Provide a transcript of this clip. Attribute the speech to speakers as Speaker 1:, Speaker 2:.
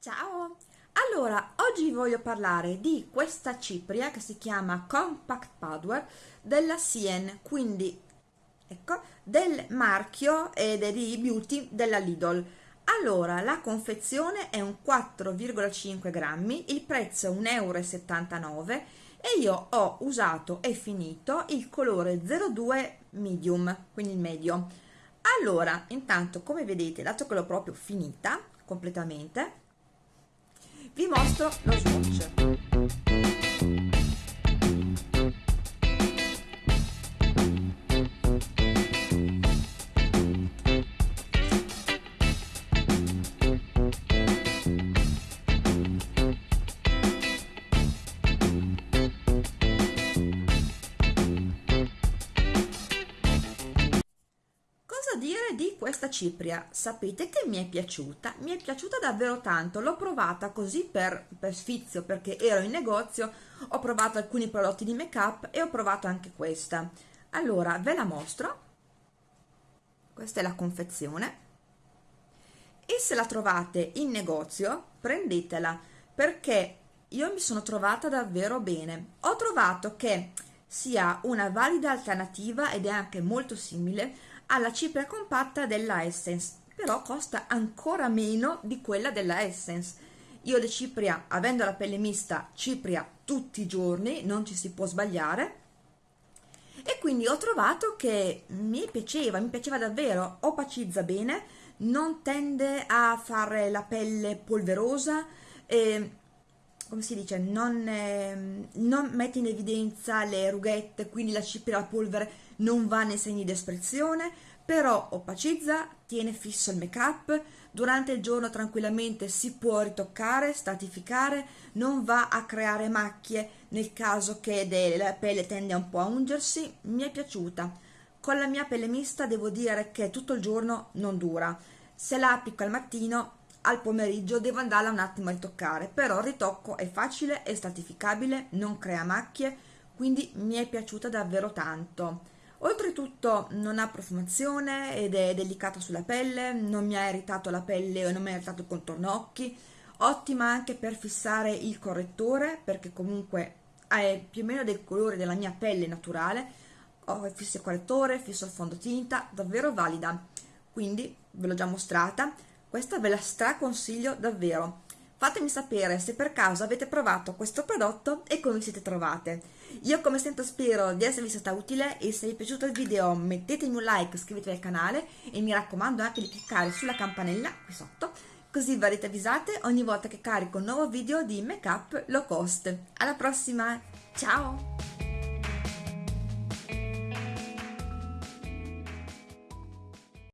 Speaker 1: Ciao! Allora, oggi voglio parlare di questa cipria che si chiama Compact Powder della Sien, quindi ecco, del marchio ed è di Beauty della Lidl. Allora, la confezione è un 4,5 grammi, il prezzo è 1,79 euro e io ho usato e finito il colore 02 medium, quindi il medio. Allora, intanto come vedete, dato che l'ho proprio finita completamente, vi mostro lo swatch. Dire di questa cipria? Sapete che mi è piaciuta? Mi è piaciuta davvero tanto, l'ho provata così per, per sfizio perché ero in negozio, ho provato alcuni prodotti di make up e ho provato anche questa. Allora, ve la mostro. Questa è la confezione. E se la trovate in negozio, prendetela perché io mi sono trovata davvero bene. Ho trovato che sia una valida alternativa ed è anche molto simile alla cipria compatta della Essence, però costa ancora meno di quella della Essence. Io le cipria, avendo la pelle mista, cipria tutti i giorni, non ci si può sbagliare, e quindi ho trovato che mi piaceva, mi piaceva davvero, opacizza bene, non tende a fare la pelle polverosa, eh, come si dice, non, eh, non mette in evidenza le rughette, quindi la cipria la polvere non va nei segni di espressione, però opacizza, tiene fisso il make up, durante il giorno tranquillamente si può ritoccare, stratificare, non va a creare macchie nel caso che la pelle tende un po' a ungersi, mi è piaciuta. Con la mia pelle mista devo dire che tutto il giorno non dura, se la applico al mattino al pomeriggio devo andarla un attimo a ritoccare, però il ritocco è facile, è stratificabile, non crea macchie, quindi mi è piaciuta davvero tanto. Oltretutto non ha profumazione ed è delicata sulla pelle, non mi ha irritato la pelle o non mi ha irritato il contorno occhi, ottima anche per fissare il correttore perché comunque è più o meno del colore della mia pelle naturale, ho fisso il correttore, fisso il fondotinta, davvero valida, quindi ve l'ho già mostrata, questa ve la straconsiglio davvero. Fatemi sapere se per caso avete provato questo prodotto e come siete trovate. Io come sempre spero di esservi stata utile e se vi è piaciuto il video mettetemi un like, iscrivetevi al canale e mi raccomando anche di cliccare sulla campanella qui sotto così verrete avvisate ogni volta che carico un nuovo video di make up low cost. Alla prossima, ciao!